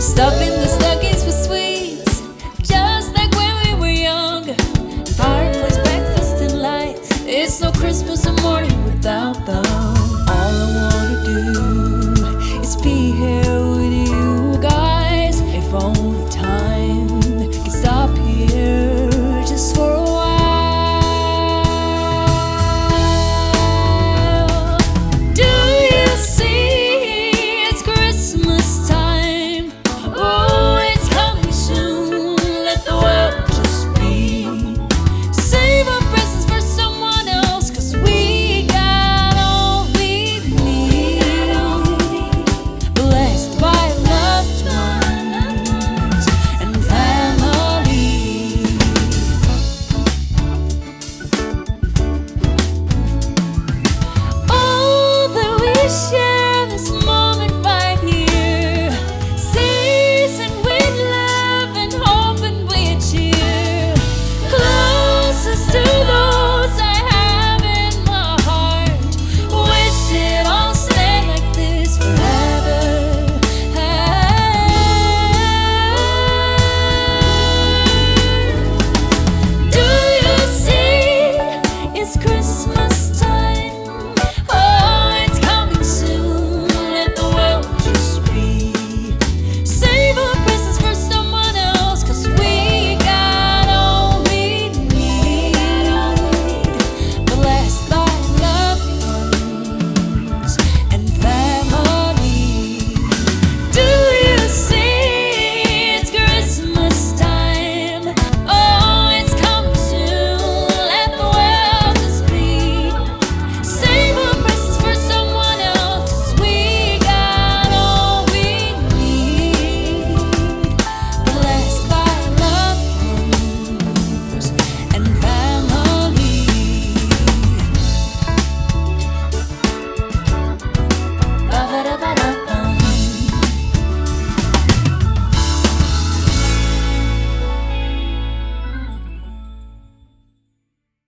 Stuffing the stockings with sweets, just like when we were young. Fireplace, breakfast, and lights. It's no Christmas morning without.